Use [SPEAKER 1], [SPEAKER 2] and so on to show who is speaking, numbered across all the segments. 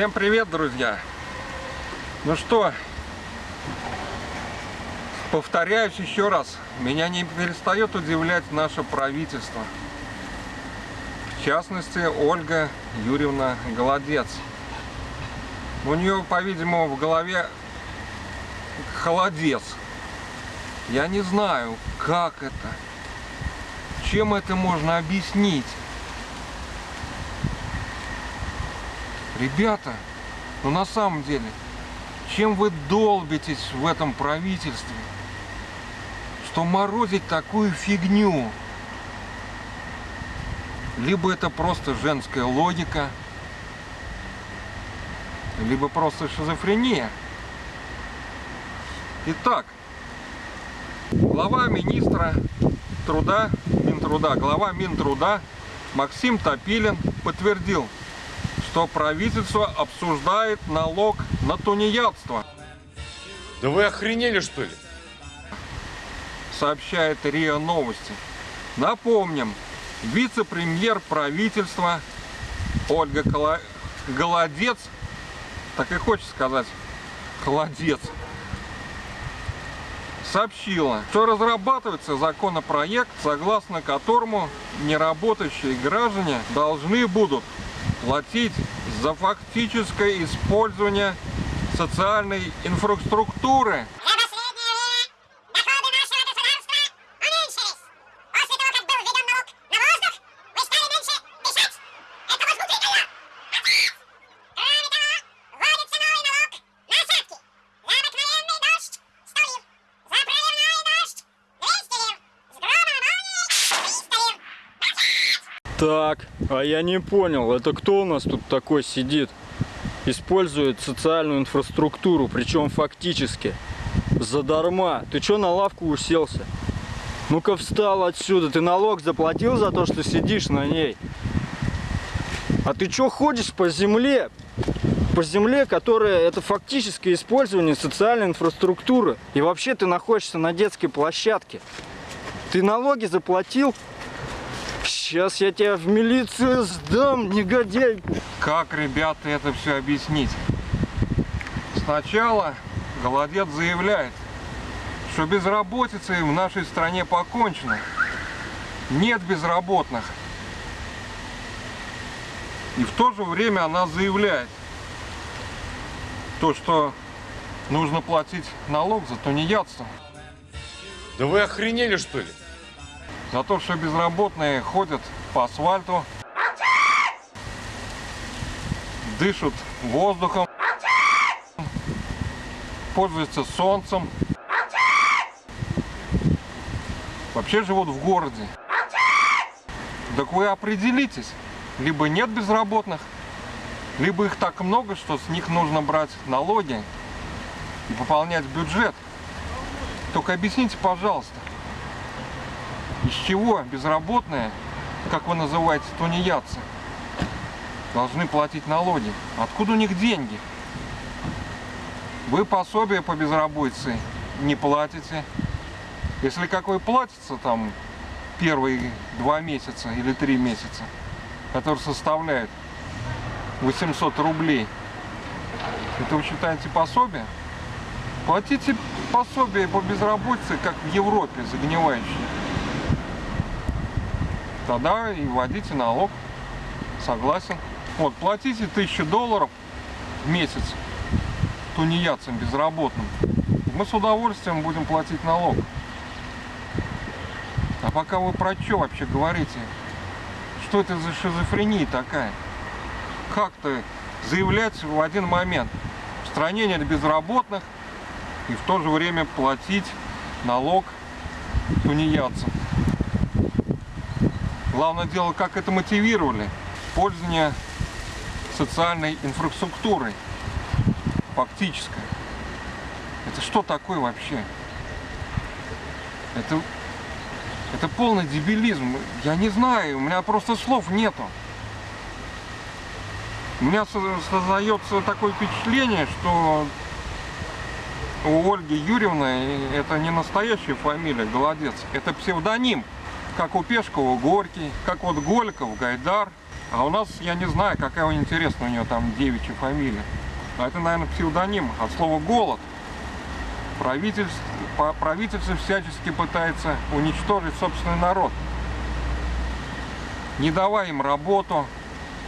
[SPEAKER 1] Всем привет, друзья! Ну что, повторяюсь еще раз, меня не перестает удивлять наше правительство. В частности, Ольга Юрьевна Голодец. У нее, по-видимому, в голове холодец. Я не знаю, как это, чем это можно объяснить. Ребята, ну на самом деле, чем вы долбитесь в этом правительстве, что морозить такую фигню? Либо это просто женская логика, либо просто шизофрения. Итак, глава министра труда, Минтруда, глава Минтруда Максим Топилин подтвердил, что правительство обсуждает налог на тунеядство.
[SPEAKER 2] Да вы охренели что ли?
[SPEAKER 1] Сообщает РИА Новости. Напомним, вице-премьер правительства Ольга Коло... Голодец, так и хочется сказать, Холодец, сообщила, что разрабатывается законопроект, согласно которому неработающие граждане должны будут платить за фактическое использование социальной инфраструктуры.
[SPEAKER 3] Так, а я не понял, это кто у нас тут такой сидит? Использует социальную инфраструктуру, причем фактически. Задарма. Ты чё на лавку уселся? Ну-ка встал отсюда. Ты налог заплатил за то, что сидишь на ней? А ты чё ходишь по земле? По земле, которая это фактическое использование социальной инфраструктуры. И вообще ты находишься на детской площадке. Ты налоги заплатил? Сейчас я тебя в милицию сдам, негодяй.
[SPEAKER 1] Как, ребята, это все объяснить? Сначала Голодец заявляет, что безработицей в нашей стране покончено. Нет безработных. И в то же время она заявляет, то, что нужно платить налог за тунеядство.
[SPEAKER 2] Да вы охренели что ли?
[SPEAKER 1] За то, что безработные ходят по асфальту, дышат воздухом, пользуются солнцем, вообще живут в городе. Так вы определитесь, либо нет безработных, либо их так много, что с них нужно брать налоги и пополнять бюджет. Только объясните, пожалуйста, из чего безработные, как вы называете, тунеядцы, должны платить налоги? Откуда у них деньги? Вы пособие по безработице не платите. Если какой платится там первые два месяца или три месяца, который составляет 800 рублей, это вы считаете пособие? Платите пособие по безработице, как в Европе, загнивающие. Тогда и вводите налог. Согласен. Вот, платите 1000 долларов в месяц тунеядцам безработным. Мы с удовольствием будем платить налог. А пока вы про что вообще говорите? Что это за шизофрения такая? Как-то заявлять в один момент, в стране безработных, и в то же время платить налог тунеядцам. Главное дело, как это мотивировали. Пользование социальной инфраструктурой, фактической. Это что такое вообще? Это, это полный дебилизм. Я не знаю, у меня просто слов нету. У меня создается такое впечатление, что у Ольги Юрьевны это не настоящая фамилия Голодец, это псевдоним, как у Пешкова Горький, как вот Голиков, Гайдар. А у нас, я не знаю, какая у интересная у нее там девичья фамилия. А это, наверное, псевдоним от слова «голод». Правительство, правительство всячески пытается уничтожить собственный народ. Не давая им работу,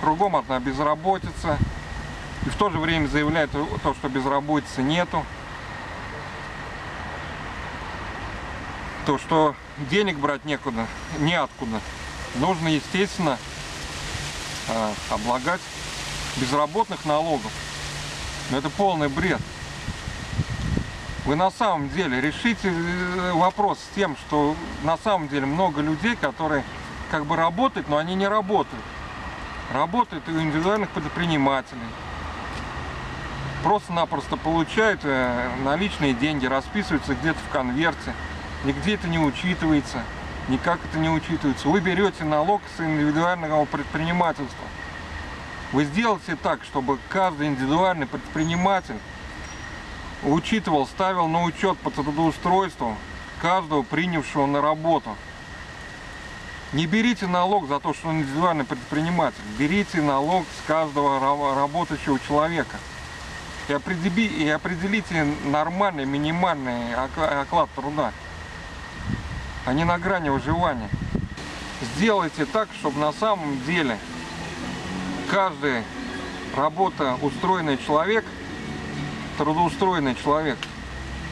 [SPEAKER 1] кругом одна безработица. И в то же время заявляет то, что безработицы нету. То, что денег брать некуда, неоткуда. Нужно, естественно, э, облагать безработных налогов. Но это полный бред. Вы на самом деле решите э, вопрос с тем, что на самом деле много людей, которые как бы работают, но они не работают. Работают у индивидуальных предпринимателей. Просто-напросто получают э, наличные деньги, расписываются где-то в конверте. Нигде это не учитывается, никак это не учитывается. Вы берете налог с индивидуального предпринимательства. Вы сделайте так, чтобы каждый индивидуальный предприниматель учитывал, ставил на учет по трудоустройству каждого принявшего на работу. Не берите налог за то, что он индивидуальный предприниматель. Берите налог с каждого ра- работающего человека. И, определи- и определите нормальный, минимальный окла- оклад труда, а не на грани выживания. Сделайте так, чтобы на самом деле каждый работа устроенный человек, трудоустроенный человек,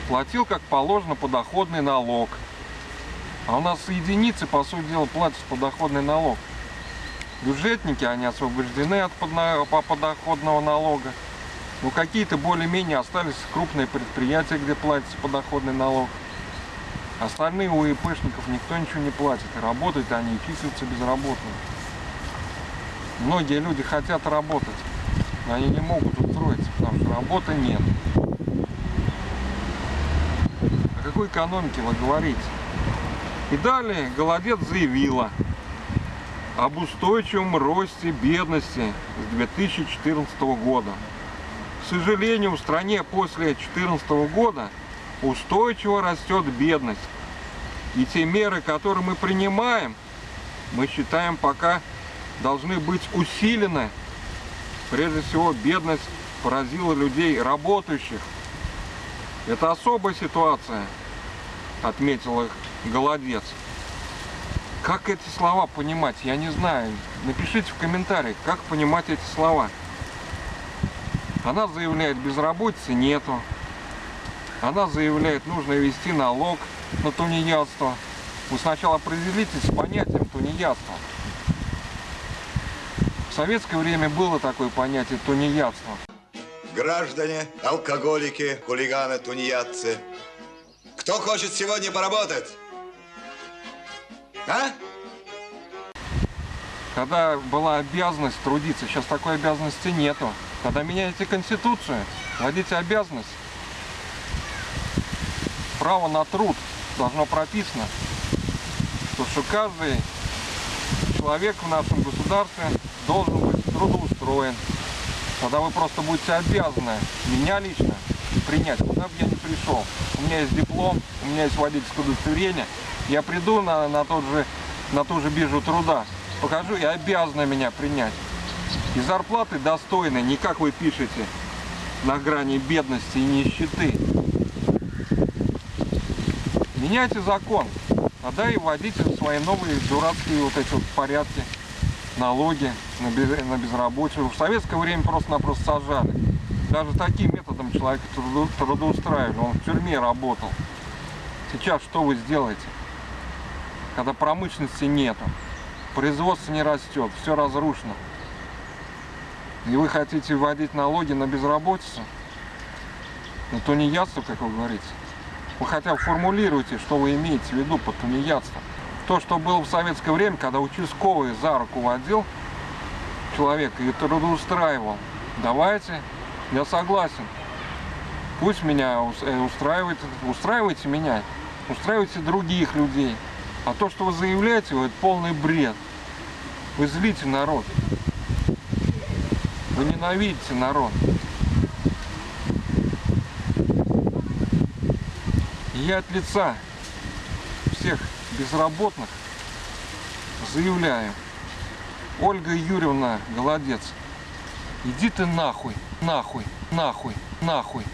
[SPEAKER 1] платил как положено подоходный налог. А у нас единицы, по сути дела, платят подоходный налог. Бюджетники, они освобождены от подоходного налога. Ну, какие-то более-менее остались крупные предприятия, где платится подоходный налог. Остальные у ИПшников никто ничего не платит. И работают они, и числятся безработными. Многие люди хотят работать, но они не могут устроиться, потому что работы нет. О какой экономике вы говорите? И далее Голодец заявила об устойчивом росте бедности с 2014 года. К сожалению, в стране после 2014 года устойчиво растет бедность. И те меры, которые мы принимаем, мы считаем пока должны быть усилены. Прежде всего, бедность поразила людей работающих. Это особая ситуация, отметила Голодец. Как эти слова понимать, я не знаю. Напишите в комментариях, как понимать эти слова. Она заявляет, безработицы нету. Она заявляет, нужно ввести налог на тунеядство. Вы сначала определитесь с понятием тунеядства. В советское время было такое понятие тунеядство.
[SPEAKER 4] Граждане, алкоголики, хулиганы, тунеядцы. Кто хочет сегодня поработать? А?
[SPEAKER 1] Когда была обязанность трудиться, сейчас такой обязанности нету. Когда меняете конституцию, вводите обязанность. Право на труд должно прописано. То, что каждый человек в нашем государстве должен быть трудоустроен. Тогда вы просто будете обязаны меня лично принять, куда бы я ни пришел. У меня есть диплом, у меня есть водительское удостоверение. Я приду на, на, тот же, на ту же биржу труда, покажу и обязаны меня принять. И зарплаты достойные, не как вы пишете, на грани бедности и нищеты. Меняйте закон, тогда и вводите свои новые дурацкие вот эти вот порядки, налоги на, без- на безработицу. В советское время просто-напросто сажали. Даже таким методом человека труду- трудоустраивали, он в тюрьме работал. Сейчас что вы сделаете? Когда промышленности нету, производство не растет, все разрушено. И вы хотите вводить налоги на безработицу? На тунеядство, как вы говорите? Вы хотя бы формулируйте, что вы имеете в виду под тунеядством. То, что было в советское время, когда участковый за руку водил человека и трудоустраивал. Давайте, я согласен. Пусть меня э, устраивает, устраивайте меня, устраивайте других людей. А то, что вы заявляете, это полный бред. Вы злите народ. Вы ненавидите народ. Я от лица всех безработных заявляю, Ольга Юрьевна, голодец. Иди ты нахуй, нахуй, нахуй, нахуй.